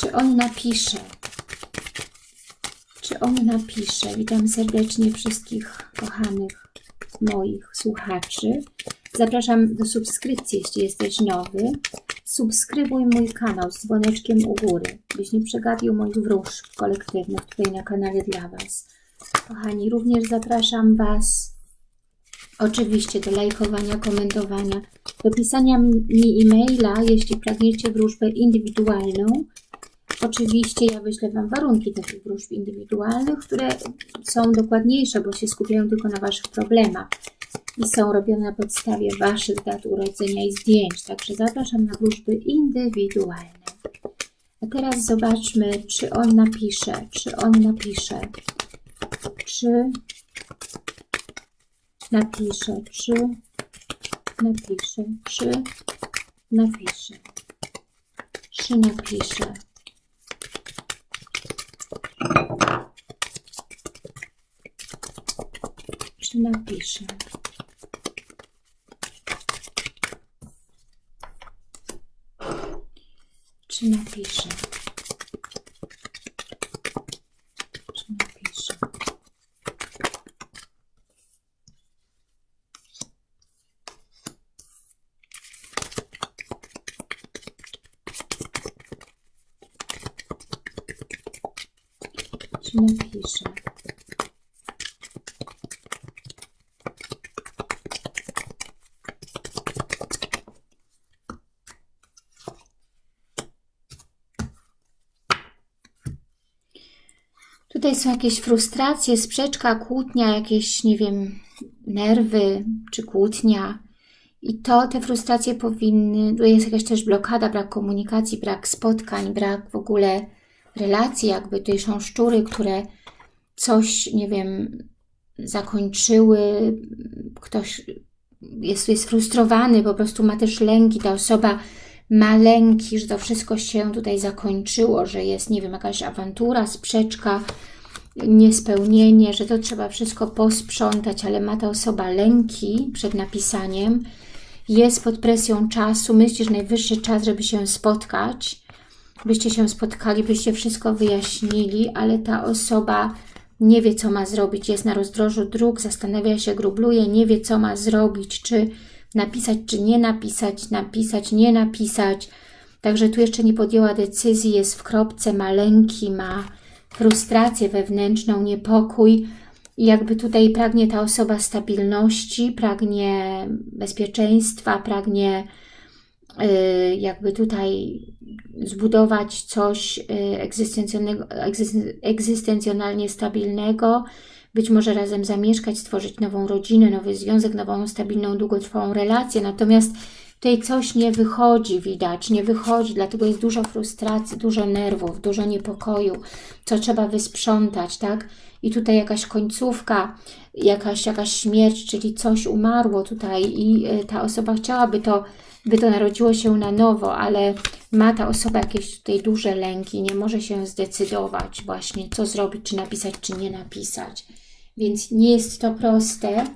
Czy on napisze? Czy on napisze? Witam serdecznie wszystkich kochanych moich słuchaczy. Zapraszam do subskrypcji, jeśli jesteś nowy. Subskrybuj mój kanał z dzwoneczkiem u góry, byś nie przegapił moich wróżb kolektywnych tutaj na kanale dla Was. Kochani, również zapraszam Was oczywiście do lajkowania, komentowania, do pisania mi e-maila, jeśli pragniecie wróżbę indywidualną. Oczywiście ja wyślę Wam warunki takich wróżb indywidualnych, które są dokładniejsze, bo się skupiają tylko na Waszych problemach i są robione na podstawie Waszych dat urodzenia i zdjęć. Także zapraszam na wróżby indywidualne. A teraz zobaczmy, czy on napisze, czy on napisze, czy napisze, czy napisze, czy napisze, czy napisze. Czy napisze. Czy napisze. Czy napisze. Czy napisze. Tutaj są jakieś frustracje, sprzeczka, kłótnia, jakieś, nie wiem, nerwy czy kłótnia. I to, te frustracje powinny, tu jest jakaś też blokada, brak komunikacji, brak spotkań, brak w ogóle relacji, jakby tutaj są szczury, które coś, nie wiem, zakończyły, ktoś jest, jest frustrowany, po prostu ma też lęki, ta osoba ma lęki, że to wszystko się tutaj zakończyło, że jest, nie wiem, jakaś awantura, sprzeczka, niespełnienie, że to trzeba wszystko posprzątać, ale ma ta osoba lęki przed napisaniem, jest pod presją czasu, myśli, że najwyższy czas, żeby się spotkać, byście się spotkali, byście wszystko wyjaśnili, ale ta osoba nie wie, co ma zrobić, jest na rozdrożu dróg, zastanawia się, grubluje, nie wie, co ma zrobić, czy napisać, czy nie napisać, napisać, nie napisać. Także tu jeszcze nie podjęła decyzji, jest w kropce, ma lęki, ma frustrację wewnętrzną, niepokój. Jakby tutaj pragnie ta osoba stabilności, pragnie bezpieczeństwa, pragnie yy, jakby tutaj zbudować coś yy, egzystencjonalnie stabilnego, być może razem zamieszkać, stworzyć nową rodzinę, nowy związek, nową, stabilną, długotrwałą relację. Natomiast tutaj coś nie wychodzi, widać, nie wychodzi, dlatego jest dużo frustracji, dużo nerwów, dużo niepokoju, co trzeba wysprzątać, tak? I tutaj jakaś końcówka, jakaś, jakaś śmierć, czyli coś umarło tutaj i y, ta osoba chciałaby to, by to narodziło się na nowo, ale ma ta osoba jakieś tutaj duże lęki, nie może się zdecydować właśnie, co zrobić, czy napisać, czy nie napisać. Więc nie jest to proste.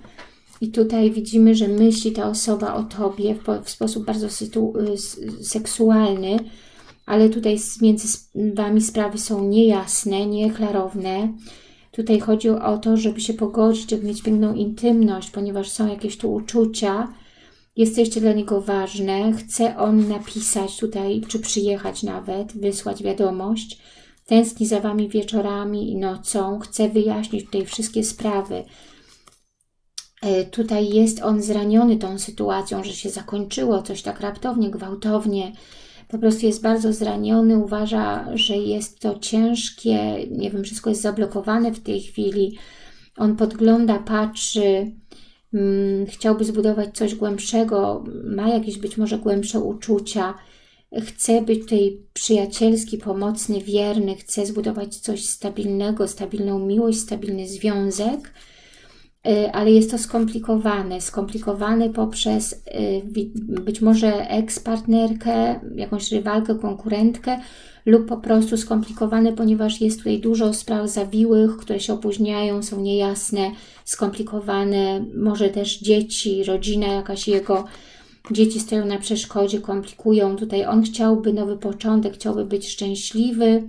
I tutaj widzimy, że myśli ta osoba o Tobie w, w sposób bardzo y, seksualny, ale tutaj między Wami sprawy są niejasne, nieklarowne. Tutaj chodzi o to, żeby się pogodzić, żeby mieć piękną intymność, ponieważ są jakieś tu uczucia, jesteście dla niego ważne, chce on napisać tutaj, czy przyjechać nawet, wysłać wiadomość, tęskni za Wami wieczorami i nocą, chce wyjaśnić tutaj wszystkie sprawy. E, tutaj jest on zraniony tą sytuacją, że się zakończyło coś tak raptownie, gwałtownie, po prostu jest bardzo zraniony, uważa, że jest to ciężkie, nie wiem, wszystko jest zablokowane w tej chwili. On podgląda, patrzy, hmm, chciałby zbudować coś głębszego, ma jakieś być może głębsze uczucia, chce być tutaj przyjacielski, pomocny, wierny, chce zbudować coś stabilnego, stabilną miłość, stabilny związek, ale jest to skomplikowane, skomplikowane poprzez y, być może eks-partnerkę, jakąś rywalkę, konkurentkę lub po prostu skomplikowane, ponieważ jest tutaj dużo spraw zawiłych, które się opóźniają, są niejasne, skomplikowane, może też dzieci, rodzina jakaś jego, Dzieci stoją na przeszkodzie, komplikują. Tutaj on chciałby nowy początek, chciałby być szczęśliwy.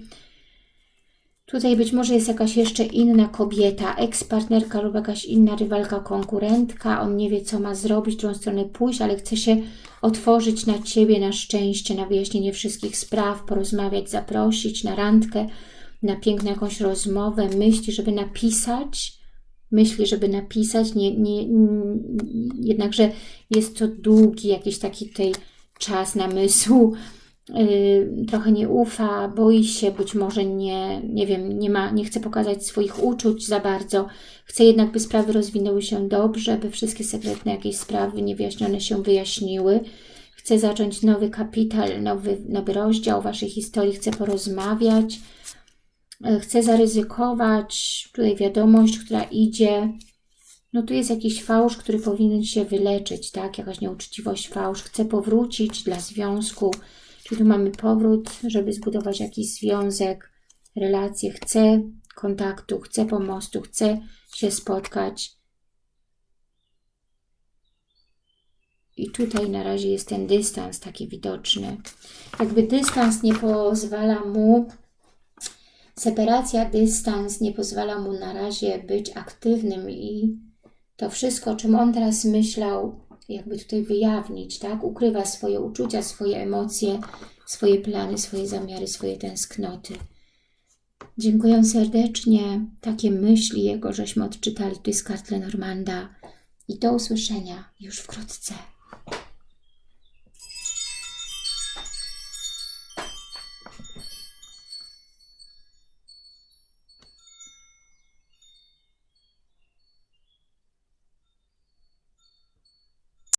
Tutaj być może jest jakaś jeszcze inna kobieta, ekspartnerka lub jakaś inna rywalka, konkurentka. On nie wie, co ma zrobić, w którą stronę pójść, ale chce się otworzyć na Ciebie, na szczęście, na wyjaśnienie wszystkich spraw, porozmawiać, zaprosić na randkę, na piękną jakąś rozmowę. Myśli, żeby napisać, myśli, żeby napisać, nie, nie, nie, jednakże jest to długi jakiś taki tutaj czas namysłu, yy, trochę nie ufa, boi się, być może nie, nie wiem, nie, ma, nie chce pokazać swoich uczuć za bardzo, chce jednak, by sprawy rozwinęły się dobrze, by wszystkie sekretne jakieś sprawy niewyjaśnione się wyjaśniły, chce zacząć nowy kapital, nowy, nowy rozdział Waszej historii, chce porozmawiać, E, chce zaryzykować, tutaj wiadomość, która idzie, no tu jest jakiś fałsz, który powinien się wyleczyć, tak, jakaś nieuczciwość, fałsz, chce powrócić dla związku, czyli tu mamy powrót, żeby zbudować jakiś związek, relacje, chce kontaktu, chce pomostu, chce się spotkać. I tutaj na razie jest ten dystans taki widoczny. Jakby dystans nie pozwala mu Separacja, dystans nie pozwala mu na razie być aktywnym i to wszystko, czym on teraz myślał, jakby tutaj wyjawnić, tak? Ukrywa swoje uczucia, swoje emocje, swoje plany, swoje zamiary, swoje tęsknoty. Dziękuję serdecznie. Takie myśli jego żeśmy odczytali tu z kart Lenormanda. I do usłyszenia już wkrótce.